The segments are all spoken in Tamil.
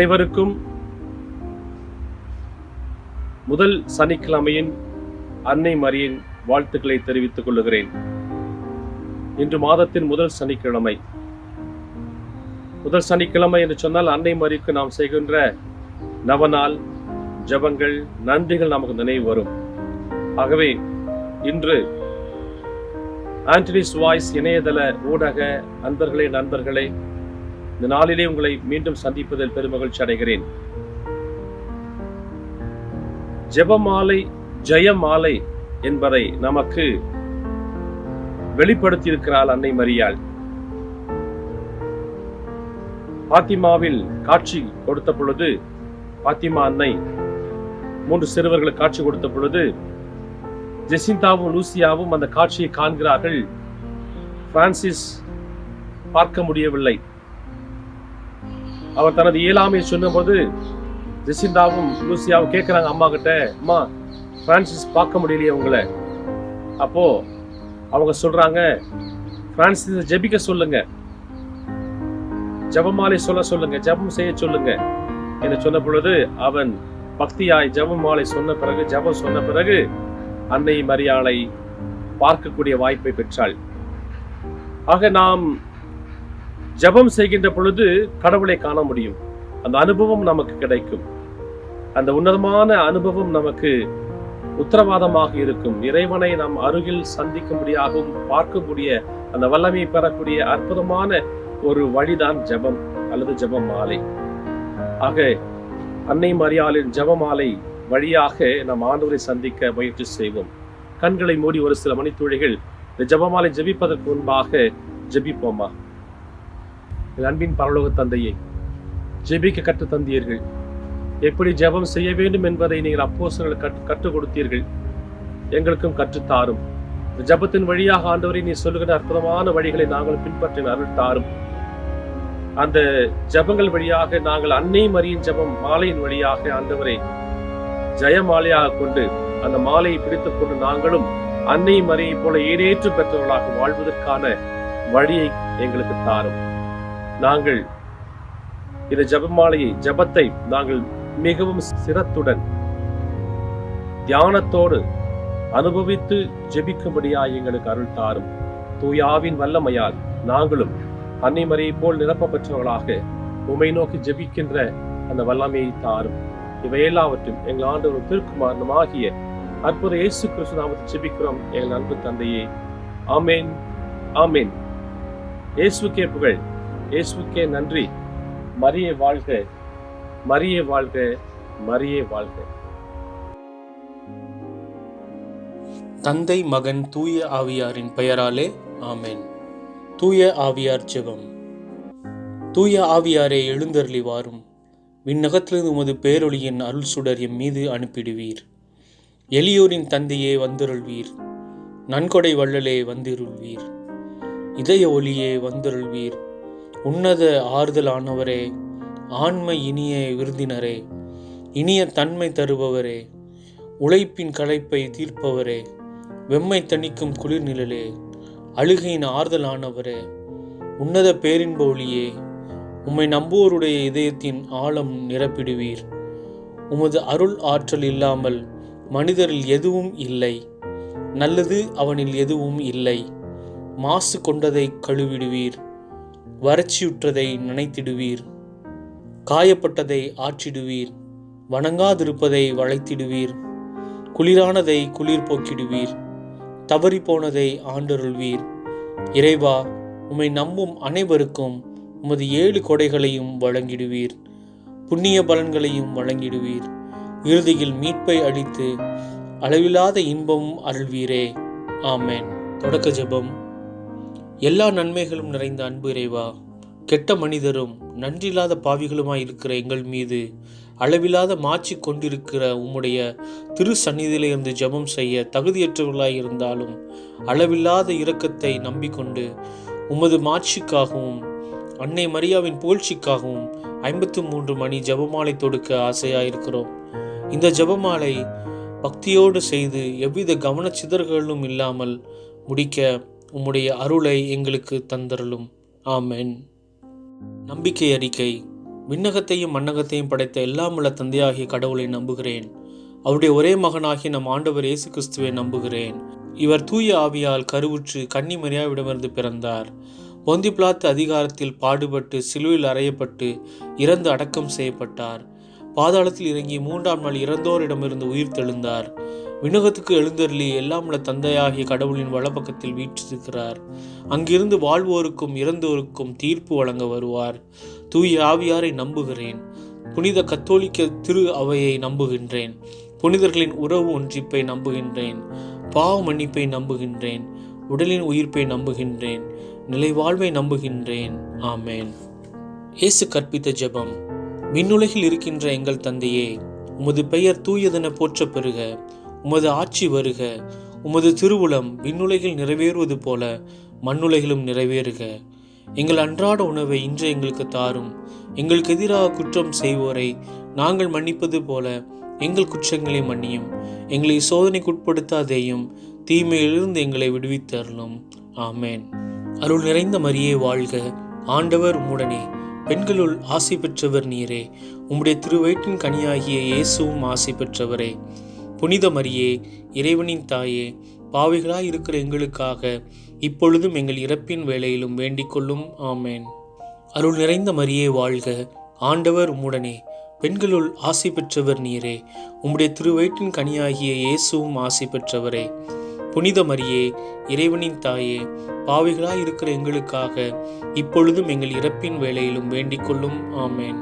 அனைவருக்கும் முதல் சனிக்கிழமையின் அன்னை மரியின் வாழ்த்துக்களை தெரிவித்துக் கொள்ளுகிறேன். இன்று மாதத்தின் முதல் சனிக்கிழமை. முதல் சனிக்கிழமை என்று சொன்னால் அன்னை மரிக்கு நாம் செய்கின்ற நவநாள் ஜபங்கள் நன்றிகள் நமக்கு நினைவு வரும். ஆகவே இன்று ஆண்டனிஸ் வாய்ஸ் இணையதள ஊடக அன்பர்களே நண்பர்களே இந்த நாளிலே உங்களை மீண்டும் சந்திப்பதில் பெருமகிழ்ச்சி அடைகிறேன். ஜெபமாலை ஜெயமாலை என்பதை நமக்கு வெளிப்படுத்தியிருக்கிறாள் அன்னை மரியாள். பாத்திமாவில் காட்சி கொடுத்த பொழுது பாத்திமா அன்னை மூன்று சிறுவர்களுக்கு காட்சி கொடுத்த பொழுது ஜெசிந்தாவும் லூசியாவும் அந்த காட்சியை காண்கிறார்கள். பிரான்சிஸ் பார்க்க முடியவில்லை. அவர் தனது இயலாமையை சொன்னபோது ஜெசிந்தாவும் லூசியாவும் கேட்குறாங்க அம்மா கிட்ட அம்மா பிரான்சிஸ் பார்க்க முடியலையே உங்களை. அப்போ அவங்க சொல்றாங்க பிரான்சிஸ் ஜெபிக்க சொல்லுங்க. ஜெபமாலை சொல்ல சொல்லுங்க. ஜெபம் செய்ய சொல்லுங்க. என்று சொன்ன பொழுது அவன் பக்தியாய் ஜபமாலை சொன்ன பிறகு ஜெபம் சொன்ன பிறகு அன்னை மரியாளை பார்க்கக்கூடிய வாய்ப்பை பெற்றாள். ஆக நாம் ஜெபம் செய்கின்ற பொழுது கடவுளை காண முடியும். அந்த அனுபவம் நமக்கு கிடைக்கும். அந்த உன்னதமான அனுபவம் நமக்கு உத்தரவாதமாக இருக்கும். இறைவனை நாம் அருகில் சந்திக்கும்படியாகவும் பார்க்கக்கூடிய அந்த வல்லமையை பெறக்கூடிய அற்புதமான ஒரு வழிதான் ஜெபம் அல்லது ஜெப மாலை. ஆக அன்னை மரியாளின் ஜெபமாலை வழியாக நம் ஆண்டவரை சந்திக்க முயற்சி செய்வோம். கண்களை மூடி ஒரு சில மணித்துளிகள் இந்த ஜெபமாலை ஜெபிப்பதற்கு முன்பாக ஜபிப்போமா? என் அன்பின் பரலோக தந்தையை ஜெபிக்க கற்று தந்தீர்கள். எப்படி ஜெபம் செய்ய வேண்டும் என்பதை நீங்கள் அப்போசர்கள் கற்று கற்றுக் கொடுத்தீர்கள். எங்களுக்கும் கற்றுத்தாரும் ஜபத்தின் ஜெபத்தின் வழியாக ஆண்டவரை நீ சொல்லுகிற அற்புதமான வழிகளை நாங்கள் பின்பற்றின அருள் தாரும். அந்த ஜெபங்கள் வழியாக நாங்கள் அன்னை மரியின் ஜெபம் மாலையின் வழியாக ஆண்டவரை ஜெயமாலையாக கொண்டு அந்த மாலையை பிடித்துக் கொண்டு நாங்களும் அன்னை மரியை போல ஈடேற்று பெற்றவர்களாக வாழ்வதற்கான வழியை எங்களுக்கு தாரும். நாங்கள் இந்த ஜெபமாலையை ஜெபத்தை நாங்கள் மிகவும் சிரத்துடன் தியானத்தோடு அனுபவித்து ஜெபிக்கும்படியாய் எங்களுக்கு அருள் தாரும். தூயாவின் வல்லமையால் நாங்களும் அன்னைமறையை போல் நிரப்ப உமை நோக்கி ஜெபிக்கின்ற அந்த வல்லமையை தாரும். இவை எல்லாவற்றும் எங்கள் ஆண்டவர் திருக்குமாரனும் ஆகிய அற்புத இயேசு கிறிஸ்து நாமத்தை ஜெபிக்கிறோம் எங்கள் அன்பு தந்தையே. ஆமேன் ஆமேன். இயேசுக்கே புகழ். இயேசுக்கே நன்றி. மரிய வாழ்க. மரிய வாழ்க. மரிய வாழ்க. தந்தை மகன் தூய ஆவியாரின் பெயராலே ஆமேன். தூய ஆவியார் ஜெபம். தூய ஆவியாரே எழுந்தருளி வாரும். விண்ணகத்திலிருந்து உமது பேரொளியின் அருள் சுடர் எம் மீது அனுப்பிடுவீர். எளியோரின் தந்தையே வந்தருள்வீர். நன்கொடை வள்ளலே வந்திருள்வீர். இதய ஒளியே வந்தருள்வீர். உன்னத ஆறுதலானவரே ஆண்மை இனிய விருந்தினரே இனிய தன்மை தருபவரே உழைப்பின் களைப்பை தீர்ப்பவரே வெம்மை தணிக்கும் குளிர் நிழலே அழுகையின் ஆறுதலானவரே உன்னத பேரின்ப ஒளியே உம்மை நம்புவோருடைய இதயத்தின் ஆழம் நிரப்பிடுவீர். உமது அருள் ஆற்றல் இல்லாமல் மனிதரில் எதுவும் இல்லை நல்லது அவனில் எதுவும் இல்லை மாசு கொண்டதை கழுவிடுவீர். வறட்சியுற்றதை நினைத்திடுவீர். காயப்பட்டதை ஆற்றிடுவீர். வணங்காதிருப்பதை வளைத்திடுவீர். குளிரானதை குளிர் போக்கிடுவீர். தவறிப்போனதை ஆண்டருள்வீர். இறைவா உம்மை நம்பும் அனைவருக்கும் உமது ஏழு கொடைகளையும் வழங்கிடுவீர். புண்ணிய பலன்களையும் வழங்கிடுவீர். இறுதியில் மீட்பை அளித்து அளவில்லாத இன்பமும் அருள்வீரே. ஆமேன். தொடக்க ஜெபம். எல்லா நன்மைகளும் நிறைந்த அன்பு இறைவா கெட்ட மனிதரும் நன்றில்லாத பாவிகளுமாய் இருக்கிற எங்கள் மீது அளவில்லாத மாட்சி கொண்டிருக்கிற உம்முடைய திரு சந்நிதியிலிருந்து ஜெபம் செய்ய தகுதியற்றவர்களாய் இருந்தாலும் அளவில்லாத இரக்கத்தை நம்பிக்கொண்டு உமது மாட்சிக்காகவும் அன்னை மரியாவின் புகழ்ச்சிக்காகவும் ஐம்பத்து மூன்று மணி ஜெபமாலை தொடுக்க ஆசையாயிருக்கிறோம். இந்த ஜெபமாலை பக்தியோடு செய்து எவ்வித கவனச்சிதறல்களும் இல்லாமல் முடிக்க உம்முடைய அருளை எங்களுக்கு தந்தருளும். ஆமென். நம்பிக்கை அறிக்கை. விண்ணகத்தையும் மண்ணகத்தையும் படைத்த எல்லாம் உள்ள தந்தையாகிய கடவுளை நம்புகிறேன். அவருடைய ஒரே மகனாகிய நம் ஆண்டவர் இயேசு கிறிஸ்துவை நம்புகிறேன். இவர் தூய ஆவியால் கருவுற்று கன்னி மரியாவிடமிருந்து பிறந்தார். பொந்திப்ளாத்து அதிகாரத்தில் பாடுபட்டு சிலுவில் அறையப்பட்டு இறந்து அடக்கம் செய்யப்பட்டார். பாதாளத்தில் இறங்கி மூன்றாம் நாள் இறந்தோரிடமிருந்து உயிர் தெழுந்தார். விண்ணகத்துக்கு எழுந்தருளி எல்லாம் உள்ள தந்தையாகிய கடவுளின் வலப்பக்கத்தில் வீற்றிருக்கிறார். அங்கிருந்து வாழ்வோருக்கும் இறந்தோருக்கும் தீர்ப்பு வழங்க வருவார். தூய ஆவியாரை நம்புகிறேன். புனித கத்தோலிக்க திரு அவையை நம்புகின்றேன். புனிதர்களின் உறவு ஒன்றிப்பை நம்புகின்றேன். பாவ மன்னிப்பை நம்புகின்றேன். உடலின் உயிர்ப்பை நம்புகின்றேன். நிலைவாழ்வை நம்புகின்றேன். ஆமேன். இயேசு கற்பித்த ஜெபம். விண்ணுலகில் இருக்கின்ற எங்கள் தந்தையே உமது பெயர் தூயதென போற்ற பெறுக உமது ஆட்சி வருக. உமது திருவுளம் விண்ணுலகில் நிறைவேறுவது போல மண்ணுலகிலும் நிறைவேறுக. எங்கள் அன்றாட உணவை இன்று எங்களுக்கு தாரும். எங்களுக்கு எதிராக குற்றம் செய்வோரை நாங்கள் மன்னிப்பது போல எங்கள் குற்றங்களை மன்னியும். எங்களை சோதனைக்குட்படுத்தாதேயும் தீமையிலிருந்து எங்களை விடுவித்தருளும். ஆமேன். அருள் நிறைந்த மரியே வாழ்க. ஆண்டவர் உம்முடனே. பெண்களுள் ஆசை பெற்றவர் நீரே. உம்முடைய திருவயிற்றின் கனியாகிய இயேசுவும் ஆசை பெற்றவரே. புனித மரியே இறைவனின் தாயே பாவிகளாய் இருக்கிற எங்களுக்காக இப்பொழுதும் எங்கள் இறப்பின் வேலையிலும் வேண்டிக்கொள்ளும் ஆமேன். அருள் நிறைந்த மரியே வாழ்க. ஆண்டவர் உம்முடனே. பெண்களுள் ஆசை பெற்றவர் நீரே. உம்முடைய திருவயிற்றின் கனியாகிய இயேசுவும் ஆசை பெற்றவரே. புனித மரியே இறைவனின் தாயே பாவிகளாய் இருக்கிற எங்களுக்காக இப்பொழுதும் எங்கள் இறப்பின் வேலையிலும் வேண்டிக்கொள்ளும் ஆமேன்.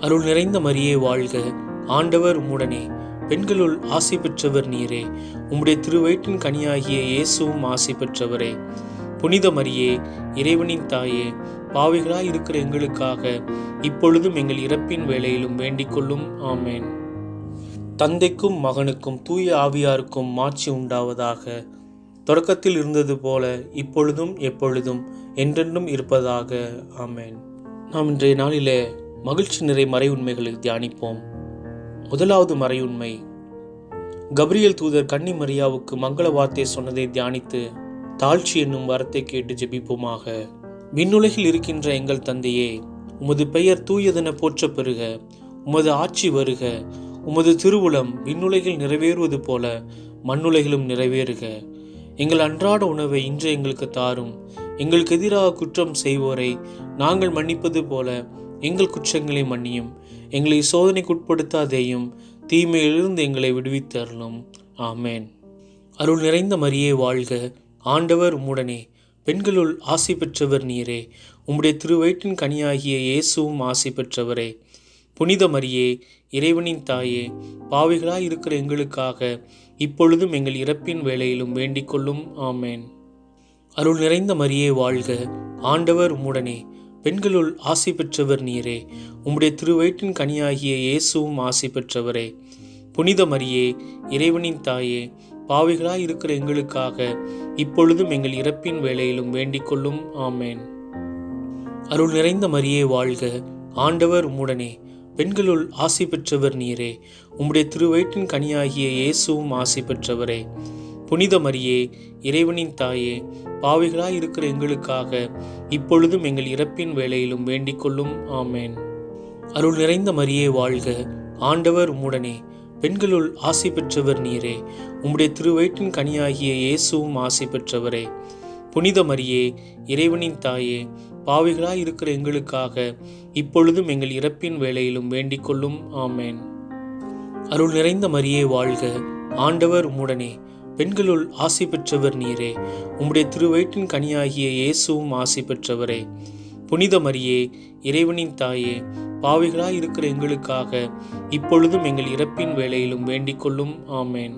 அருள் நிறைந்த மரியே வாழ்க. ஆண்டவர் உம்முடனே. பெண்களுள் ஆசை பெற்றவர் நீரே. உம்முடைய திருவயிற்றின் கனியாகிய இயேசுவும் ஆசை பெற்றவரே. புனித மரியே இறைவனின் தாயே பாவிகளாய் இருக்கிற எங்களுக்காக இப்பொழுதும் எங்கள் இறப்பின் வேளையிலும் வேண்டிக் கொள்ளும். ஆமேன். தந்தைக்கும் மகனுக்கும் தூய ஆவியாருக்கும் மாட்சி உண்டாவதாக. தொடக்கத்தில் இருந்தது போல இப்பொழுதும் எப்பொழுதும் என்றென்றும் இருப்பதாக. ஆமேன். நாம் இன்றைய நாளிலே மகிழ்ச்சி நிறை மறை உண்மைகளை தியானிப்போம். முதலாவது மறையுண்மை. கப்ரியல் தூதர் கன்னி மரியாவுக்கு மங்கள வார்த்தை சொன்னதை தியானித்து தாழ்ச்சி என்னும் வரத்தை கேட்டு ஜெபிப்போமாக. விண்ணுலகில் இருக்கின்ற எங்கள் தந்தையே உமது பெயர் தூயதென போற்ற பெறுக உமது ஆட்சி வருக உமது திருவுளம் விண்ணுலகில் நிறைவேறுவது போல மண்ணுலகிலும் நிறைவேறுக. எங்கள் அன்றாட உணவை இன்று எங்களுக்கு தாரும் எங்களுக்கு எதிராக குற்றம் செய்வோரை நாங்கள் மன்னிப்பது போல எங்கள் குற்றங்களை மன்னியும் எங்களை சோதனைக்குட்படுத்தாதேயும் தீமையிலிருந்து எங்களை விடுவித்தருளும். ஆமேன். அருள் நிறைந்த மரியே வாழ்க. ஆண்டவர் உம்முடனே. பெண்களுள் ஆசி பெற்றவர் நீரே. உம்முடைய திருவயிற்றின் கனியாகிய இயேசுவும் ஆசி பெற்றவரே. புனித மரியே இறைவனின் தாயே பாவிகளாய் இருக்கிற எங்களுக்காக இப்பொழுதும் எங்கள் இறப்பின் வேலையிலும் வேண்டிக் கொள்ளும் ஆமேன். அருள் நிறைந்த மரியே வாழ்க. ஆண்டவர் உம்முடனே. பெண்களுள் ஆசி பெற்றவர் நீரே. உம்முடைய திருவயிற்றின் கனியாகிய இயேசுவும் ஆசி பெற்றவரே. புனித மரியே இறைவனின் தாயே பாவிகளாய் இருக்கிற எங்களுக்காக இப்பொழுதும் எங்கள் இறப்பின் வேலையிலும் வேண்டிக் கொள்ளும். ஆமேன். அருள் நிறைந்த மரியே வாழ்க. ஆண்டவர் உம்முடனே பெண்களுள் ஆசி பெற்றவர் நீரே. உம்முடைய திருவயிற்றின் கனியாகிய இயேசுவும் ஆசி பெற்றவரே. புனித மரியே இறைவனின் தாயே பாவிகளாய் இருக்கிற எங்களுக்காக இப்பொழுதும் எங்கள் இறப்பின் வேலையிலும் வேண்டிக் கொள்ளும். ஆமேன். அருள் நிறைந்த மரியே வாழ்க. ஆண்டவர் உம்முடனே. பெண்களுள் ஆசை பெற்றவர் நீரே. உம்முடைய திருவயிற்றின் கனியாகிய இயேசுவும் ஆசை பெற்றவரே. புனித மரியே இறைவனின் தாயே பாவிகளாய் இருக்கிற எங்களுக்காக இப்பொழுதும் எங்கள் இறப்பின் வேலையிலும் வேண்டிக் கொள்ளும். ஆமேன். அருள் நிறைந்த மரியே வாழ்க. ஆண்டவர் உம்முடனே. பெண்களுள் ஆசி பெற்றவர் நீரே. உம்முடைய திருவயிற்றின் கனியாகிய இயேசுவும் ஆசி பெற்றவரே. புனித மரியே இறைவனின் தாயே பாவிகளாய் இருக்கிற எங்களுக்காக இப்பொழுதும் எங்கள் இறப்பின் வேலையிலும் வேண்டிக் கொள்ளும். ஆமேன்.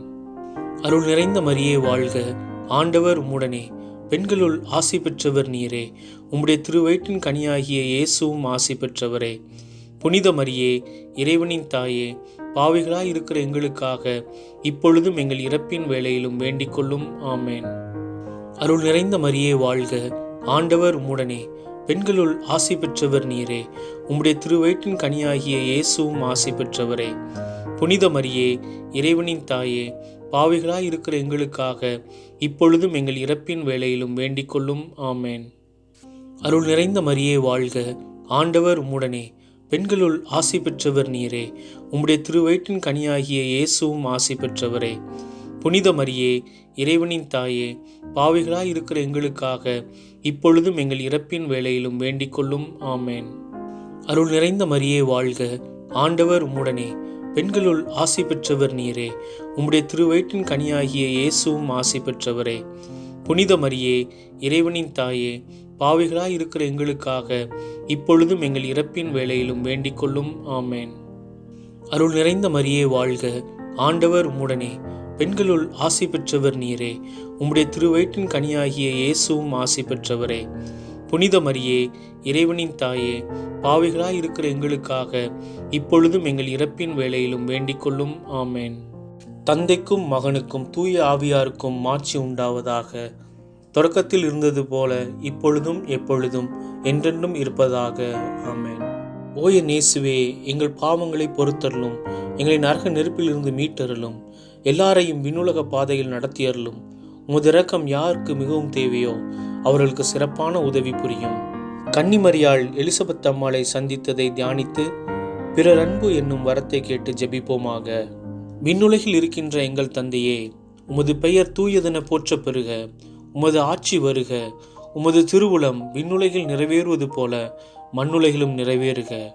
அருள் நிறைந்த மரியே வாழ்க. ஆண்டவர் உம்முடனே. பெண்களுள் ஆசி பெற்றவர் நீரே. உம்முடைய திருவயிற்றின் கனியாகிய இயேசுவும் ஆசி பெற்றவரே. புனித மரியே இறைவனின் தாயே பாவிகளாய் இருக்கிற எங்களுக்காக இப்பொழுதும் எங்கள் இறப்பின் வேளையிலும் வேண்டிக் கொள்ளும். ஆமேன். அருள் நிறைந்த மரியே வாழ்க. ஆண்டவர் உம்முடனே. பெண்களுள் ஆசி பெற்றவர் நீரே. உம்முடைய திருவயிற்றின் கனியாகிய இயேசுவும் ஆசி பெற்றவரே. புனித மரியே இறைவனின் தாயே பாவிகளாய் இருக்கிற எங்களுக்காக இப்பொழுதும் எங்கள் இறப்பின் வேளையிலும் வேண்டிக் கொள்ளும். ஆமேன். அருள் நிறைந்த மரியே வாழ்க. ஆண்டவர் உம்முடனே. பெண்களுள் ஆசி பெற்றவர் நீரே. உம்முடைய திருவயிற்றின் கனியாகிய இயேசுவும் ஆசி பெற்றவரே. புனித மரியே இறைவனின் தாயே பாவிகளாய் இருக்கிற எங்களுக்காக இப்பொழுதும் எங்கள் இறப்பின் வேளையிலும் வேண்டிக் கொள்ளும். ஆமேன். அருள் நிறைந்த மரியே வாழ்க. ஆண்டவர் உம்முடனே. பெண்களுள் ஆசி பெற்றவர் நீரே. உம்முடைய திருவயிற்றின் கனியாகிய இயேசுவும் ஆசி பெற்றவரே. புனித மரியே இறைவனின் தாயே பாவிகளாய் இருக்கிற எங்களுக்காக இப்பொழுதும் எங்கள் இறப்பின் வேளையிலும் வேண்டிக் கொள்ளும். ஆமேன். அருள் நிறைந்த மரியே வாழ்க. ஆண்டவர் உம்முடனே. பெண்களுள் ஆசி பெற்றவர் நீரே. உம்முடைய திருவயிற்றின் கனியாகிய இயேசுவும் ஆசை பெற்றவரே. புனித மரியே இறைவனின் தாயே பாவிகளாய் இருக்கிற எங்களுக்காக இப்பொழுதும் எங்கள் இறப்பின் வேளையிலும் வேண்டிக் கொள்ளும். ஆமேன். தந்தைக்கும் மகனுக்கும் தூய ஆவியாருக்கும் மாட்சி உண்டாவதாக. தொடக்கத்தில் இருந்தது போல இப்பொழுதும் எப்பொழுதும் என்றென்றும் இருப்பதாக. ஆமேன். ஓய நேசுவே எங்கள் பாவங்களை பொறுத்தருளும் எங்களை நரக நெருப்பிலிருந்து மீட்டருளும் எல்லாரையும் விண்ணுலக பாதையில் நடத்தியருளும். உமது இரக்கம் யாருக்கு மிகவும் தேவையோ அவர்களுக்கு சிறப்பான உதவி புரியும். கன்னிமரியாள் எலிசபெத் அம்மாளை சந்தித்ததை தியானித்து பிறர் அன்பு என்னும் வரத்தை கேட்டு ஜெபிப்போமாக. விண்ணுலகில் இருக்கின்ற எங்கள் தந்தையே உமது பெயர் தூயதென போற்ற பெறுக. உமது ஆட்சி வருக. உமது திருவுளம் விண்ணுலகில் நிறைவேறுவது போல மண்ணுலகிலும் நிறைவேறுக.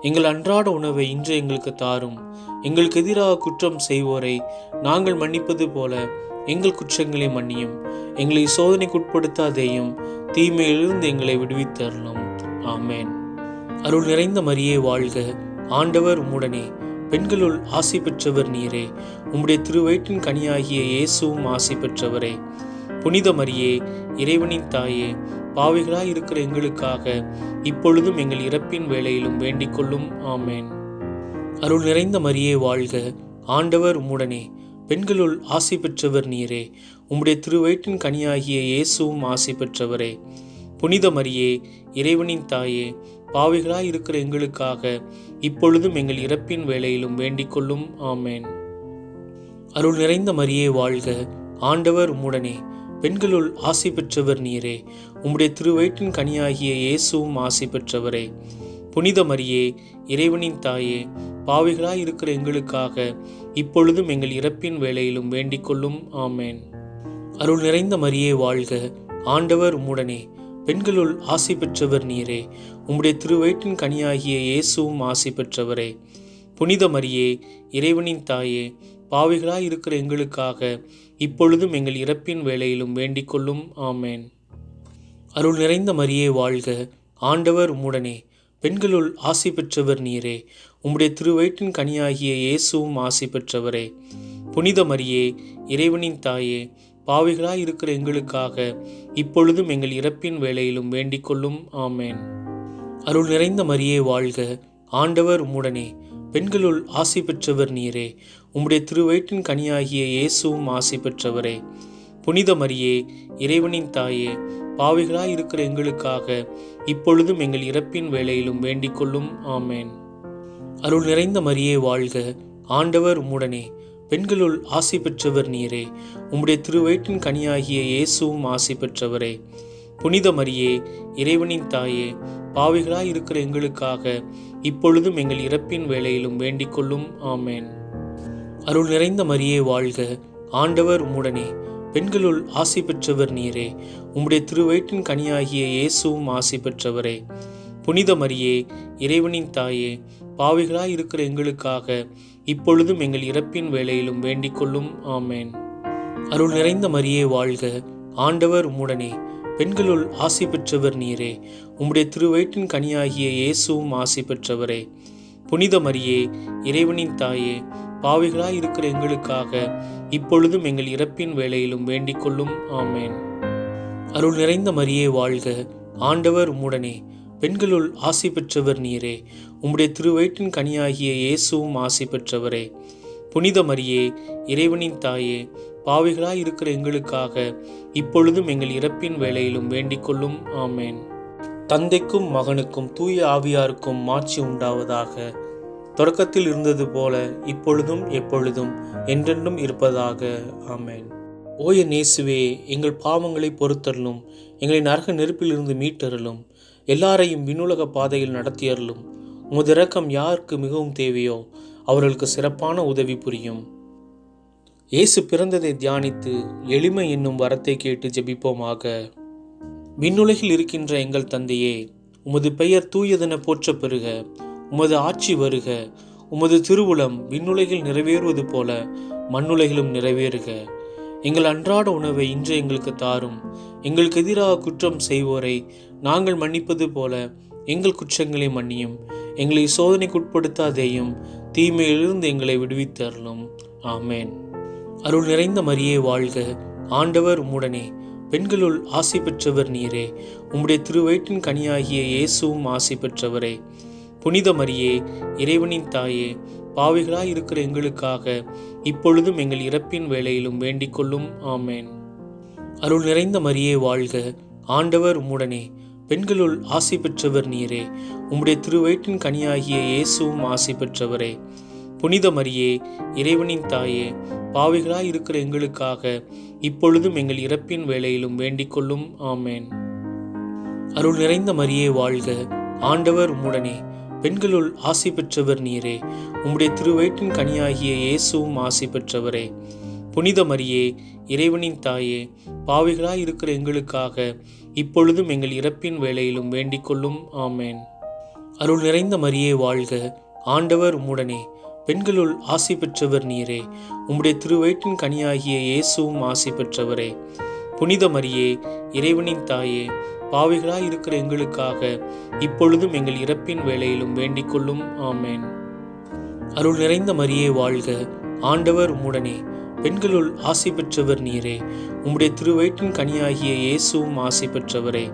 எங்கள் அன்றாட உணவை இன்று எங்களுக்கு தாரும். எங்களுக்கு எதிராக குற்றம் செய்வோரை நாங்கள் மன்னிப்பது போல எங்கள் குற்றங்களை மன்னியும். எங்களை சோதனைக்குட்படுத்தாதேயும் தீமையிலிருந்து எங்களை விடுவித்தரணும் ஆமேன். அருள் நிறைந்த மரியே வாழ்க. ஆண்டவர் உம்முடனே. பெண்களுள் ஆசை பெற்றவர் நீரே. உம்முடைய திருவயிற்றின் கனியாகிய இயேசுவும் ஆசை பெற்றவரே. புனித மரியே இறைவனின் தாயே பாவிகளாய் இருக்கிற எங்களுக்காக இப்பொழுதும் எங்கள் இறப்பின் வேளையிலும் வேண்டிக் கொள்ளும். ஆமேன். அருள் நிறைந்த மரியே வாழ்க. ஆண்டவர் உம்முடனே. பெண்களுள் ஆசை பெற்றவர் நீரே. உம்முடைய திருவயிற்றின் கனியாகிய இயேசுவும் ஆசை பெற்றவரே. புனித மரியே இறைவனின் தாயே பாவிகளாய் இருக்கிற எங்களுக்காக இப்பொழுதும் எங்கள் இறப்பின் வேளையிலும் வேண்டிக் கொள்ளும். ஆமேன். அருள் நிறைந்த மரியே வாழ்க. ஆண்டவர் உம்முடனே. பெண்களுள் ஆசை பெற்றவர் நீரே. உம்முடைய திருவயிற்றின் கனியாகிய இயேசுவும் ஆசை பெற்றவரே. புனித மரியே இறைவனின் தாயே பாவிகளாய் இருக்கிற எங்களுக்காக இப்பொழுதும் எங்கள் இறப்பின் வேலையிலும் வேண்டிக் கொள்ளும். ஆமேன். அருள் நிறைந்த மரியே வாழ்க. ஆண்டவர் உம்முடனே பெண்களுள் ஆசை பெற்றவர் நீரே. உம்முடைய திருவயிற்றின் கனியாகிய இயேசுவும் ஆசை பெற்றவரே. புனித மரியே இறைவனின் தாயே பாவிகளாய் இருக்கிற எங்களுக்காக இப்பொழுதும் எங்கள் இறப்பின் வேளையிலும் வேண்டிக் கொள்ளும் ஆமேன். அருள் நிறைந்த மரியே வாழ்க. ஆண்டவர் உம்முடனே. பெண்களுள் ஆசி பெற்றவர் நீரே. உம்முடைய திருவயிற்றின் கனியாகிய இயேசுவும் ஆசி பெற்றவரே. புனித மரியே இறைவனின் தாயே பாவிகளாய் இருக்கிற எங்களுக்காக இப்பொழுதும் எங்கள் இறப்பின் வேளையிலும் வேண்டிக் கொள்ளும் ஆமேன். அருள் நிறைந்த மரியே வாழ்க. ஆண்டவர் உம்முடனே. பெண்களுள் ஆசி பெற்றவர் நீரே. உம்முடைய திருவயிற்றின் கனியாகிய இயேசுவும் ஆசை பெற்றவரே. புனித மரியே இறைவனின் தாயே பாவிகளாய் இருக்கிற எங்களுக்காக இப்பொழுதும் எங்கள் இறப்பின் வேலையிலும் வேண்டிக் கொள்ளும். ஆமேன். அருள் நிறைந்த மரியே வாழ்க. ஆண்டவர் உம்முடனே. பெண்களுள் ஆசை பெற்றவர் நீரே. உம்முடைய திருவயிற்றின் கனியாகிய இயேசுவும் ஆசை பெற்றவரே. புனித மரியே இறைவனின் தாயே பாவிகளாய் இருக்கிற எங்களுக்காக இப்பொழுதும் எங்கள் இறப்பின் வேலையிலும் வேண்டிக் கொள்ளும். ஆமேன். அருள் நிறைந்த மரியே வாழ்க. ஆண்டவர் உம்முடனே. பெண்களுள் ஆசி பெற்றவர் நீரே. உம்முடைய திருவயிற்றின் கனியாகிய இயேசுவும் ஆசி பெற்றவரே. புனித மரியே இறைவனின் தாயே பாவிகளாய் இருக்கிற எங்களுக்காக இப்பொழுதும் எங்கள் இறப்பின் வேலையிலும் வேண்டிக் கொள்ளும். ஆமேன். அருள் நிறைந்த மரியே வாழ்க. ஆண்டவர் உம்முடனே. பெண்களுள் ஆசி பெற்றவர் நீரே. உம்முடைய திருவயிற்றின் கனியாகிய இயேசுவும் ஆசி பெற்றவரே. புனித மரியே இறைவனின் தாயே பாவிகளாய் இருக்கிற எங்களுக்காக இப்பொழுதும் எங்கள் இறப்பின் வேலையிலும் வேண்டிக் கொள்ளும். ஆமேன். அருள் நிறைந்த மரியே வாழ்க. ஆண்டவர் உம்முடனே. பெண்களுள் ஆசி பெற்றவர் நீரே. உம்முடைய திருவயிற்றின் கனியாகிய இயேசுவும் ஆசி பெற்றவரே. புனித மரியே இறைவனின் தாயே பாவிகளாய் இருக்கிற எங்களுக்காக இப்பொழுதும் எங்கள் இறப்பின் வேலையிலும் வேண்டிக் கொள்ளும். ஆமேன். தந்தைக்கும் மகனுக்கும் தூய ஆவியாருக்கும் மாட்சி உண்டாவதாக. தொடக்கத்தில் இருந்தது போல இப்பொழுதும் எப்பொழுதும் என்றென்றும் இருப்பதாக. ஆமேன். ஓய நேசுவே எங்கள் பாவங்களை பொறுத்தருளும் எங்களை நரக நெருப்பிலிருந்து மீட்டருளும் எல்லாரையும் விண்ணுலக பாதையில் நடத்தியருளும். உமது இரக்கம் யாருக்கு மிகவும் தேவையோ அவர்களுக்கு சிறப்பான உதவி புரியும். இயேசு பிறந்ததை தியானித்து எளிமை என்னும் வரத்தை கேட்டு ஜெபிப்போமாக. விண்ணுலகில் இருக்கின்ற எங்கள் தந்தையே உமது பெயர் தூயதென போற்ற பெறுக. உமது ஆட்சி வருக. உமது திருவுளம் விண்ணுலகில் நிறைவேறுவது போல மண்ணுலகிலும் நிறைவேறுக. எங்கள் அன்றாட உணவை இன்று எங்களுக்கு தாரும். எங்களுக்கு எதிராக குற்றம் செய்வோரை நாங்கள் மன்னிப்பது போல எங்கள் குற்றங்களை மன்னியும். எங்களை சோதனைக்குட்படுத்தாதேயும் தீமையிலிருந்து எங்களை விடுவித்தருளும். ஆமேன். அருள் நிறைந்த மரியே வாழ்க. ஆண்டவர் உம்முடனே. பெண்களுள் ஆசை பெற்றவர் நீரே. உம்முடைய திருவயிற்றின் கனியாகிய இயேசுவும் ஆசை பெற்றவரே. புனித மரியே இறைவனின் தாயே பாவிகளாய் இருக்கிற எங்களுக்காக இப்பொழுதும் எங்கள் இறப்பின் வேளையிலும் வேண்டிக் கொள்ளும். ஆமேன். அருள் நிறைந்த மரியே வாழ்க. ஆண்டவர் உம்முடனே. பெண்களுள் ஆசை பெற்றவர் நீரே. உம்முடைய திருவயிற்றின் கனியாகிய இயேசுவும் ஆசை பெற்றவரே. புனித மரியே இறைவனின் தாயே பாவிகளாய் இருக்கிற எங்களுக்காக இப்பொழுதும் எங்கள் இறப்பின் வேளையிலும் வேண்டிக் கொள்ளும். ஆமேன். அருள் நிறைந்த மரியே வாழ்க. ஆண்டவர் உம்முடனே. பெண்களுள் ஆசி பெற்றவர் நீரே. உம்முடைய திருவயிற்றின் கனியாகிய இயேசுவும் ஆசி பெற்றவரே. புனித மரியே இறைவனின் தாயே பாவிகளாய் இருக்கிற எங்களுக்காக இப்பொழுதும் எங்கள் இறப்பின் வேலையிலும் வேண்டிக் கொள்ளும். ஆமேன். அருள் நிறைந்த மரியே வாழ்க. ஆண்டவர் உம்முடனே பெண்களுள் ஆசி பெற்றவர் நீரே. உம்முடைய திருவயிற்றின் கனியாகிய இயேசுவும் ஆசி பெற்றவரே. புனித மரியே இறைவனின் தாயே பாவிகளாய் இருக்கிற எங்களுக்காக இப்பொழுதும் எங்கள் இறப்பின் வேலையிலும் வேண்டிக் கொள்ளும். ஆமேன். அருள் நிறைந்த மரியே வாழ்க. ஆண்டவர் உம்முடனே. பெண்களுள் ஆசை பெற்றவர் நீரே. உம்முடைய திருவயிற்றின் கனியாகிய இயேசுவும் ஆசை பெற்றவரே.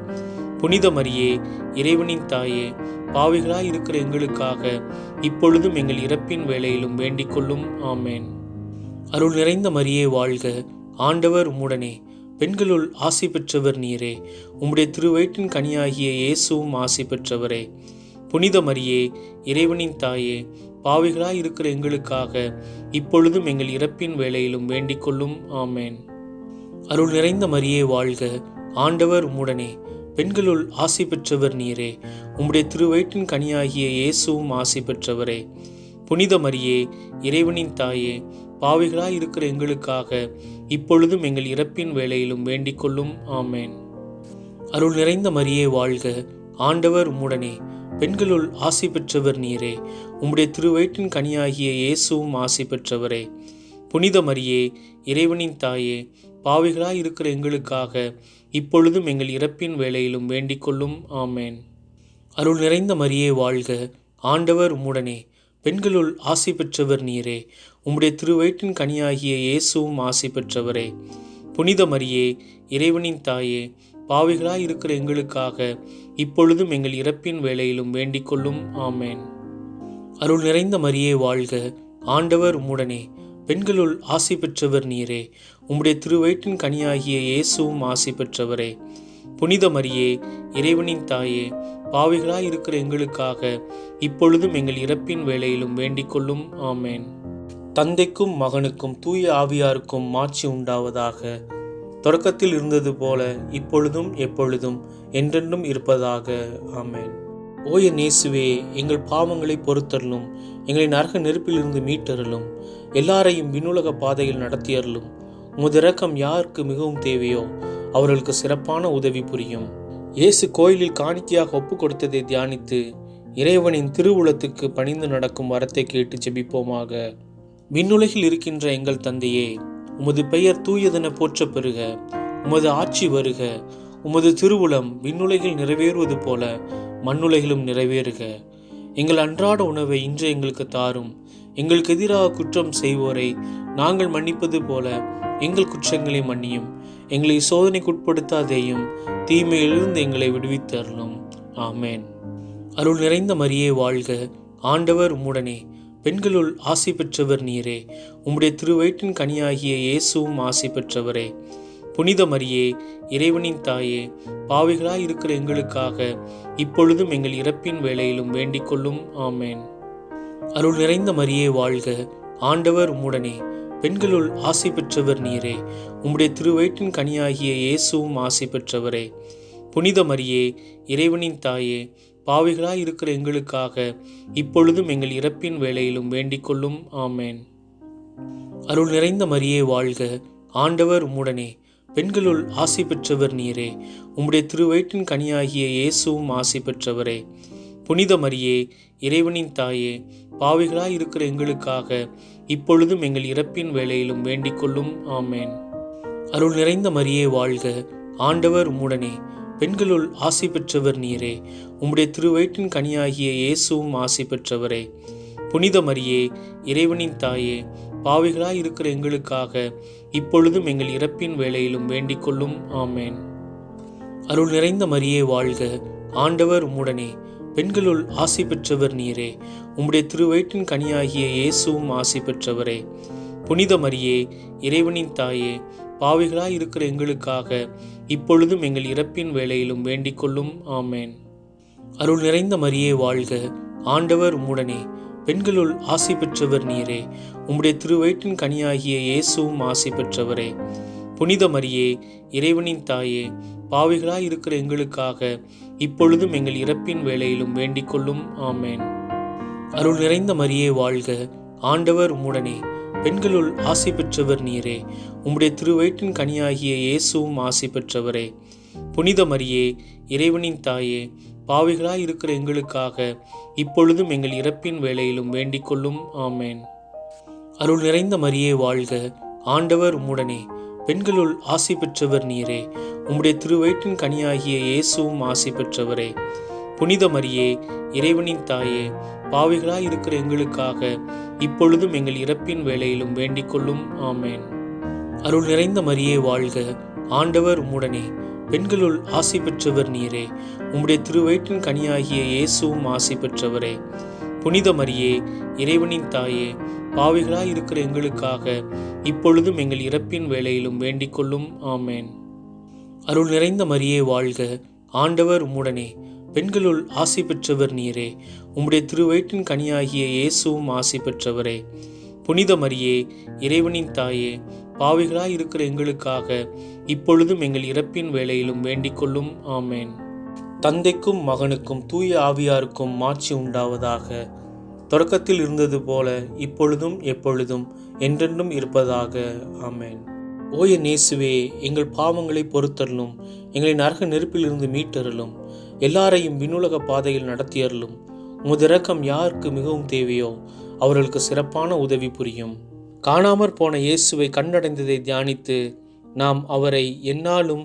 புனித மரியே இறைவனின் தாயே பாவிகளாய் இருக்கிற எங்களுக்காக இப்பொழுதும் எங்கள் இறப்பின் வேலையிலும் வேண்டிக் கொள்ளும். ஆமேன். அருள் நிறைந்த மரியே வாழ்க. ஆண்டவர் உம்முடனே. பெண்களுள் ஆசி பெற்றவர் நீரே. உம்முடைய திருவயிற்றின் கனியாகிய இயேசுவும் ஆசி பெற்றவரே. புனித மரியே இறைவனின் தாயே பாவிகளாய் இருக்கிற எங்களுக்காக இப்பொழுதும் எங்கள் இறப்பின் வேலையிலும் வேண்டிக் கொள்ளும். ஆமேன். அருள் நிறைந்த மரியே வாழ்க. ஆண்டவர் உம்முடனே. பெண்களுள் ஆசி பெற்றவர் நீரே. உம்முடைய திருவயிற்றின் கனியாகிய இயேசுவும் ஆசி பெற்றவரே. புனித மரியே இறைவனின் தாயே பாவிகளாய் இருக்கிற எங்களுக்காக இப்பொழுதும் எங்கள் இறப்பின் வேலையிலும் வேண்டிக் கொள்ளும். ஆமேன். அருள் நிறைந்த மரியே வாழ்க. ஆண்டவர் உம்முடனே. பெண்களுள் ஆசி பெற்றவர் நீரே. உம்முடைய திருவயிற்றின் கனியாகிய இயேசுவும் ஆசி பெற்றவரே. புனித மரியே இறைவனின் தாயே பாவிகளாய் இருக்கிற எங்களுக்காக இப்பொழுதும் எங்கள் இறப்பின் வேலையிலும் வேண்டிக் கொள்ளும். ஆமேன். அருள் நிறைந்த மரியே வாழ்க. ஆண்டவர் உம்முடனே. பெண்களுள் ஆசி பெற்றவர் நீரே. உம்முடைய திருவயிற்றின் கனியாகிய இயேசுவும் ஆசை பெற்றவரே. புனித மரியே இறைவனின் தாயே பாவிகளாய் இருக்கிற எங்களுக்காக இப்பொழுதும் எங்கள் இறப்பின் வேளையிலும் வேண்டிக் கொள்ளும். ஆமேன். அருள் நிறைந்த மரியே வாழ்க. ஆண்டவர் உம்முடனே. பெண்களுள் ஆசை பெற்றவர் நீரே. உம்முடைய திருவயிற்றின் கனியாகிய இயேசுவும் ஆசை பெற்றவரே. புனித மரியே இறைவனின் தாயே பாவிகளாய் இருக்கிற எங்களுக்காக இப்பொழுதும் எங்கள் இறப்பின் வேளையிலும் வேண்டிக் கொள்ளும். ஆமேன். தந்தைக்கும் மகனுக்கும் தூய ஆவியாருக்கும் மாட்சி உண்டாவதாக. தொடக்கத்தில் இருந்தது போல இப்பொழுதும் எப்பொழுதும் என்றென்றும் இருப்பதாக. ஆமேன். ஓய நேசுவே எங்கள் பாவங்களை பொறுத்தருளும் எங்களை நரக நெருப்பிலிருந்து மீட்டருளும் எல்லாரையும் விண்ணுலக பாதையில் நடத்தியருளும். உமது இரக்கம் யாருக்கு மிகவும் தேவையோ அவர்களுக்கு சிறப்பான உதவி புரியும். இயேசு கோயிலில் காணிக்கையாக ஒப்பு கொடுத்ததை தியானித்து இறைவனின் திருவுளத்துக்கு பணிந்து நடக்கும் வரத்தை கேட்டு ஜெபிப்போமாக விண்ணுலகில் இருக்கின்ற எங்கள் தந்தையே உமது பெயர் தூயதென போற்ற பெறுக உமது ஆட்சி வருக உமது திருவுளம் விண்ணுலகில் நிறைவேறுவது போல மண்ணுலகிலும் நிறைவேறுக. எங்கள் அன்றாட உணவை இன்று எங்களுக்கு தாரும் எங்களுக்கு எதிராக குற்றம் செய்வோரை நாங்கள் மன்னிப்பது போல எங்கள் குற்றங்களை மன்னியும் எங்களை சோதனைக்குட்படுத்தாதேயும் தீமையிலிருந்து எங்களை விடுவித்தரலும் ஆமேன். அருள் நிறைந்த மரியே வாழ்க ஆண்டவர் உம்முடனே. பெண்களுள் ஆசி பெற்றவர் நீரே. உம்முடைய திருவயிற்றின் கனியாகிய இயேசுவும் ஆசி பெற்றவரே. புனித மரியே இறைவனின் தாயே பாவிகளாய் இருக்கிற எங்களுக்காக இப்பொழுதும் எங்கள் இறப்பின் வேளையிலும் வேண்டிக் கொள்ளும். ஆமேன். அருள் நிறைந்த மரியே வாழ்க. ஆண்டவர் உம்முடனே பெண்களுள் ஆசி பெற்றவர் நீரே. உம்முடைய திருவயிற்றின் கனியாகிய இயேசுவும் ஆசி பெற்றவரே. புனித மரியே இறைவனின் தாயே பாவிகளாய் இருக்கிற எங்களுக்காக இப்பொழுதும் எங்கள் இறப்பின் வேளையிலும் வேண்டிக் கொள்ளும். ஆமேன். அருள் நிறைந்த மரியே வாழ்க. ஆண்டவர் உம்முடனே. பெண்களுள் ஆசை பெற்றவர் நீரே. உம்முடைய திருவயிற்றின் கனியாகிய இயேசுவும் ஆசை பெற்றவரே. புனித மரியே இறைவனின் தாயே பாவிகளாய் இருக்கிற எங்களுக்காக இப்பொழுதும் எங்கள் இறப்பின் வேளையிலும் வேண்டிக் கொள்ளும். ஆமேன். அருள் நிறைந்த மரியே வாழ்க. ஆண்டவர் உம்முடனே. பெண்களுள் ஆசி பெற்றவர் நீரே. உம்முடைய திருவயிற்றின் கனியாகிய இயேசுவும் ஆசி பெற்றவரே. புனித மரியே இறைவனின் தாயே பாவிகளாய் இருக்கிற எங்களுக்காக இப்பொழுதும் எங்கள் இறப்பின் வேளையிலும் வேண்டிக் கொள்ளும். ஆமேன். அருள் நிறைந்த மரியே வாழ்க. ஆண்டவர் உம்முடனே. பெண்களுள் ஆசி பெற்றவர் நீரே. உம்முடைய திருவயிற்றின் கனியாகிய இயேசுவும் ஆசி பெற்றவரே. புனித மரியே இறைவனின் தாயே பாவிகளாய் இருக்கிற எங்களுக்காக இப்பொழுதும் எங்கள் இறப்பின் வேளையிலும் வேண்டிக் கொள்ளும். ஆமேன். அருள் நிறைந்த மரியே வாழ்க. ஆண்டவர் உம்முடனே. பெண்களுள் ஆசி பெற்றவர் நீரே. உம்முடைய திருவயிற்றின் கனியாகிய இயேசுவும் ஆசி பெற்றவரே. புனித மரியே இறைவனின் தாயே பாவிகளாய் இருக்கிற எங்களுக்காக இப்பொழுதும் எங்கள் இறப்பின் வேளையிலும் வேண்டிக் கொள்ளும். ஆமேன். அருள் நிறைந்த மரியே வாழ்க. ஆண்டவர் உம்முடனே. பெண்களுள் ஆசை பெற்றவர் நீரே. உம்முடைய திருவயிற்றின் கனியாகிய இயேசுவும் ஆசை பெற்றவரே. புனித மரியே இறைவனின் தாயே பாவிகளாய் இருக்கிற எங்களுக்காக இப்பொழுதும் எங்கள் இறப்பின் வேலையிலும் வேண்டிக் கொள்ளும். ஆமேன். அருள் நிறைந்த மரியே வாழ்க. ஆண்டவர் உம்முடனே. பெண்களுள் ஆசை பெற்றவர் நீரே. உம்முடைய திருவயிற்றின் கனியாகிய இயேசுவும் ஆசை பெற்றவரே. புனித மரியே இறைவனின் தாயே பாவிகளாய் இருக்கிற எங்களுக்காக இப்பொழுதும் எங்கள் இறப்பின் வேலையிலும் வேண்டிக் கொள்ளும். ஆமேன். அருள் நிறைந்த மரியே வாழ்க. ஆண்டவர் உம்முடனே. பெண்களுள் ஆசை பெற்றவர் நீரே. உம்முடைய திருவயிற்றின் கனியாகிய இயேசுவும் ஆசை பெற்றவரே. புனித மரியே இறைவனின் தாயே பாவிகளாய் இருக்கிற எங்களுக்காக இப்பொழுதும் எங்கள் இறப்பின் வேலையிலும் வேண்டிக் கொள்ளும். ஆமேன். அருள் நிறைந்த மரியே வாழ்க. ஆண்டவர் உம்முடனே. பெண்களுள் ஆசி பெற்றவர் நீரே. உம்முடைய திருவயிற்றின் கனியாகிய இயேசுவும் ஆசி பெற்றவரே. புனித மரியே இறைவனின் தாயே பாவிகளாய் இருக்கிற எங்களுக்காக இப்பொழுதும் எங்கள் இறப்பின் வேளையிலும் வேண்டிக் கொள்ளும். ஆமேன். தந்தைக்கும் மகனுக்கும் தூய ஆவியாருக்கும் மாட்சி உண்டாவதாக. தொடக்கத்தில் இருந்தது போல இப்பொழுதும் எப்பொழுதும் என்றென்றும் இருப்பதாக. ஆமேன். ஓய நேசுவே எங்கள் பாவங்களை பொறுத்தருளும் எங்களை நரக நெருப்பிலிருந்து மீட்டருளும். எல்லாரையும் விண்ணுலக பாதையில் நடத்தியருளும். உமது இரக்கம் யாருக்கு மிகவும் தேவையோ அவர்களுக்கு சிறப்பான உதவி புரியும். காணாமற் போன இயேசுவை கண்டடைந்ததை தியானித்து நாம் அவரை என்னாலும்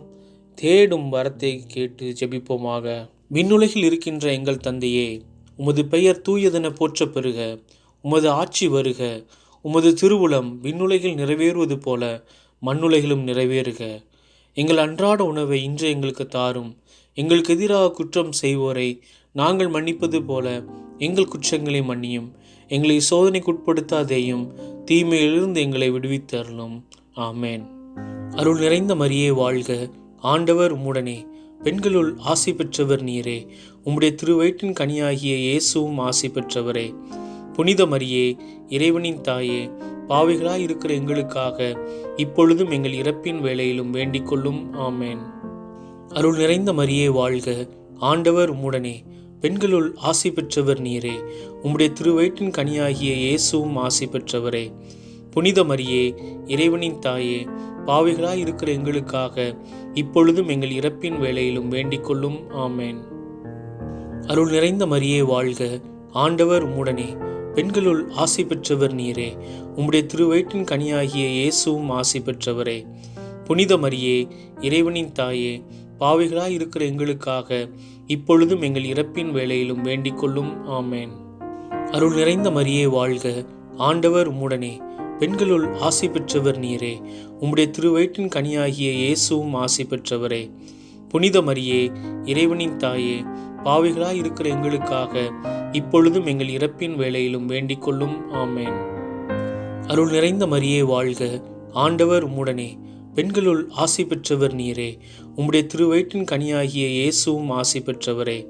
தேடும் வரத்தை கேட்டு ஜெபிப்போமாக. விண்ணுலகில் இருக்கின்ற எங்கள் தந்தையே உமது பெயர் தூயதென போற்ற பெறுக உமது ஆட்சி வருக உமது திருவுளம் விண்ணுலகில் நிறைவேறுவது போல மண்ணுலகிலும் நிறைவேறுக. எங்கள் அன்றாட உணவை இன்று எங்களுக்கு தாரும். எங்களுக்கு எதிராக குற்றம் செய்வோரை நாங்கள் மன்னிப்பது போல எங்கள் குற்றங்களை மன்னியும். எங்களை சோதனைக்குட்படுத்தாதேயும் தீமையிலிருந்து எங்களை விடுவித்தருளும். ஆமேன். அருள் நிறைந்த மரியே வாழ்க. ஆண்டவர் உம்முடனே. பெண்களுள் ஆசை பெற்றவர் நீரே. உம்முடைய திருவயிற்றின் கனியாகிய இயேசுவும் ஆசை பெற்றவரே. புனித மரியே இறைவனின் தாயே பாவிகளாய் இருக்கிற எங்களுக்காக இப்பொழுதும் எங்கள் இறப்பின் வேளையிலும் வேண்டிக் கொள்ளும். ஆமேன். அருள் நிறைந்த மரியே வாழ்க. ஆண்டவர் உம்முடனே. பெண்களுள் ஆசி பெற்றவர் நீரே. உம்முடைய திருவயிற்றின் கனியாகிய இயேசுவும் ஆசி பெற்றவரே. புனித மரியே இறைவனின் தாயே பாவிகளாய் இருக்கிற எங்களுக்காக இப்பொழுதும் எங்கள் இறப்பின் வேலையிலும் வேண்டிக்கொள்ளும் ஆமேன். அருள் நிறைந்த மரியே வாழ்க. ஆண்டவர் உம்முடனே. பெண்களுள் ஆசி பெற்றவர் நீரே. உம்முடைய திருவயிற்றின் கனியாகிய இயேசுவும் ஆசி பெற்றவரே. புனித மரியே இறைவனின் தாயே பாவிகளாய் இருக்கிற எங்களுக்காக இப்பொழுதும் எங்கள் இறப்பின் வேலையிலும் வேண்டிக் கொள்ளும். ஆமேன். அருள் நிறைந்த மரியே வாழ்க. ஆண்டவர் உம்முடனே. பெண்களுள் ஆசை பெற்றவர் நீரே. உம்முடைய திருவயிற்றின் கனியாகிய இயேசுவும் ஆசை பெற்றவரே. புனித மரியே இறைவனின் தாயே பாவிகளாய் இருக்கிற எங்களுக்காக இப்பொழுதும் எங்கள் இறப்பின் வேலையிலும் வேண்டிக் கொள்ளும். ஆமேன். அருள் நிறைந்த மரியே வாழ்க. ஆண்டவர் உம்முடனே. பெண்களுள் ஆசை பெற்றவர் நீரே. உம்முடைய திருவயிற்றின் கனியாகிய இயேசுவும் ஆசை பெற்றவரே.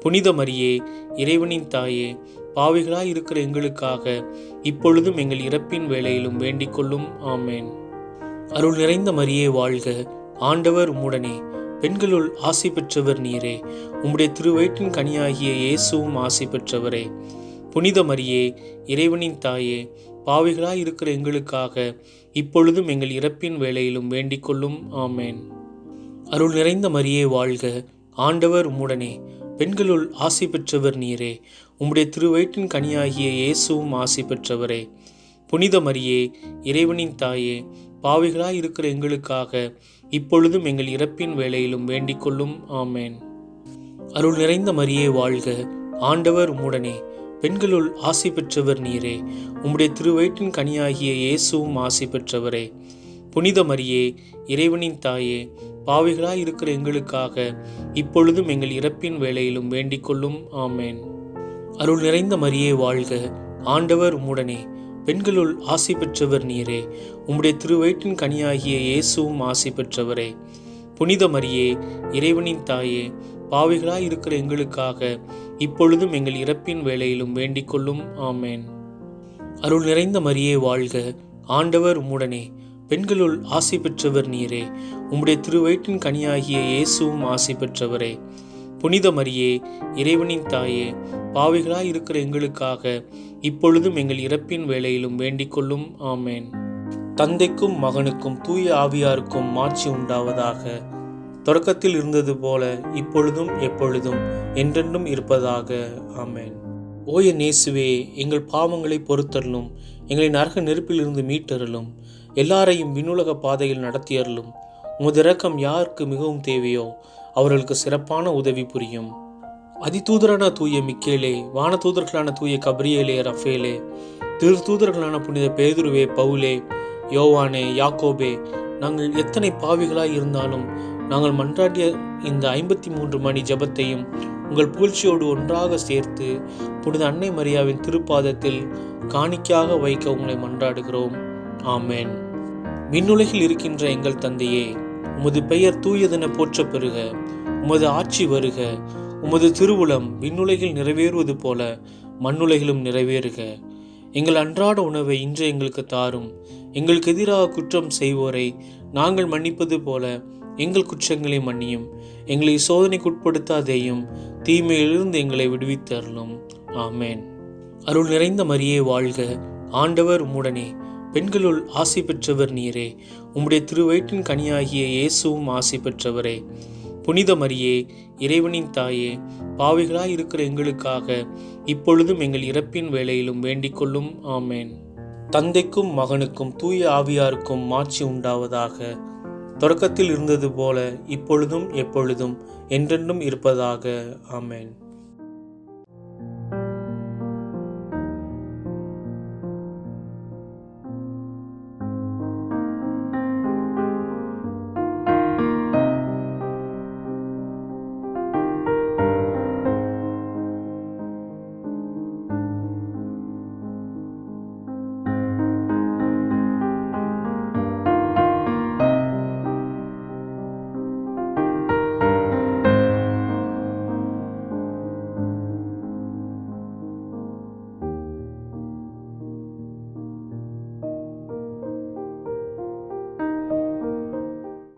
புனித மரியே இறைவனின் தாயே பாவிகளாய் இருக்கிற எங்களுக்காக இப்பொழுதும் எங்கள் இறப்பின் வேலையிலும் வேண்டிக் கொள்ளும். ஆமேன். அருள் நிறைந்த மரியே வாழ்க. ஆண்டவர் உம்முடனே. பெண்களுள் ஆசை பெற்றவர் நீரே. உம்முடைய திருவயிற்றின் கனியாகிய இயேசுவும் ஆசை பெற்றவரே. புனித மரியே இறைவனின் தாயே பாவிகளாய் இருக்கிற எங்களுக்காக இப்பொழுதும் எங்கள் இறப்பின் வேலையிலும் வேண்டிக் கொள்ளும். ஆமேன். அருள் நிறைந்த மரியே வாழ்க. ஆண்டவர் உம்முடனே. பெண்களுள் ஆசி பெற்றவர் நீரே. உம்முடைய திருவயிற்றின் கனியாகிய இயேசுவும் ஆசி பெற்றவரே. புனித மரியே இறைவனின் தாயே பாவிகளாய் இருக்கிற எங்களுக்காக இப்பொழுதும் எங்கள் இறப்பின் வேலையிலும் வேண்டிக் கொள்ளும். ஆமேன். அருள் நிறைந்த மரியே வாழ்க. ஆண்டவர் உம்முடனே. பெண்களுள் ஆசி பெற்றவர் நீரே. உம்முடைய திருவயிற்றின் கனியாகிய இயேசுவும் ஆசி பெற்றவரே. புனித மரியே இறைவனின் தாயே பாவிகளாய் இருக்கிற எங்களுக்காக இப்பொழுதும் எங்கள் இறப்பின் வேளையிலும் வேண்டிக் கொள்ளும். ஆமேன். அருள் நிறைந்த மரியே வாழ்க. ஆண்டவர் உம்முடனே. பெண்களுள் ஆசை பெற்றவர் நீரே. உம்முடைய திருவயிற்றின் கனியாகிய இயேசுவும் ஆசை பெற்றவரே. புனித மரியே இறைவனின் தாயே பாவிகளாய் இருக்கிற எங்களுக்காக இப்பொழுதும் எங்கள் இறப்பின் வேளையிலும் வேண்டிக் கொள்ளும். ஆமேன். அருள் நிறைந்த மரியே வாழ்க. ஆண்டவர் உம்முடனே. பெண்களுள் ஆசை பெற்றவர் நீரே. உம்முடைய திருவயிற்றின் கனியாகிய இயேசுவும் ஆசை பெற்றவரே. புனித மரியே இறைவனின் தாயே பாவிகளாய் இருக்கிற எங்களுக்காக இப்பொழுதும் எங்கள் இறப்பின் வேலையிலும் வேண்டிக் கொள்ளும். ஆமேன். தந்தைக்கும் மகனுக்கும் தூய ஆவியாருக்கும் மாட்சி உண்டாவதாக. தொடக்கத்தில் இருந்தது போல இப்பொழுதும் எப்பொழுதும் என்றென்றும் இருப்பதாக. ஆமேன். ஓய நேசுவே எங்கள் பாவங்களை பொறுத்தருளும் எங்களை நரக நெருப்பிலிருந்து மீட்டருளும். எல்லாரையும் விண்ணுலக பாதையில் நடத்தியருளும். உமது இரக்கம் யாருக்கு மிகவும் தேவையோ அவர்களுக்கு சிறப்பான உதவி புரியும். அதிதூதரான தூய மிக்கேலே வானதூதர்களான தூய கப்ரியேலே ரஃபேலே திருத்தூதர்களான புனித பேதுருவே பவுலே யோவானே யாக்கோபே நாங்கள் எத்தனை பாவிகளாய் இருந்தாலும் நாங்கள் மன்றாடிய இந்த ஐம்பத்தி மூன்று மணி ஜெபத்தையும் உங்கள் புகழ்ச்சியோடு ஒன்றாக சேர்த்து புனித அன்னை மரியாவின் திருப்பாதத்தில் காணிக்கையாக வைக்க உங்களை மன்றாடுகிறோம். ஆமேன். விண்ணுலகில் இருக்கின்ற எங்கள் தந்தையே உமது பெயர் தூயதென போற்ற பெறுக உமது ஆட்சி வருக உமது திருவுளம் விண்ணுலகில் நிறைவேறுவது போல மண்ணுலகிலும் நிறைவேறுக. எங்கள் அன்றாட உணவை இன்று எங்களுக்கு தாரும் எங்களுக்கு எதிராக குற்றம் செய்வோரை நாங்கள் மன்னிப்பது போல எங்கள் குற்றங்களை மன்னியும் எங்களை சோதனைக்குட்படுத்தாதேயும் தீமையிலிருந்து எங்களை விடுவித்தருளும். ஆமேன். அருள் நிறைந்த மரியே வாழ்க ஆண்டவர் உம்முடனே. பெண்களுள் ஆசி பெற்றவர் நீரே. உம்முடைய திருவயிற்றின் கனியாகிய இயேசுவும் ஆசி பெற்றவரே. புனித மரியே இறைவனின் தாயே பாவிகளாய் இருக்கிற எங்களுக்காக இப்பொழுதும் எங்கள் இறப்பின் வேளையிலும் வேண்டிக் கொள்ளும் ஆமேன். தந்தைக்கும் மகனுக்கும் தூய ஆவியாருக்கும் மாட்சி உண்டாவதாக. தொடக்கத்தில் இருந்தது போல இப்பொழுதும் எப்பொழுதும் என்றென்றும் இருப்பதாக. ஆமேன்.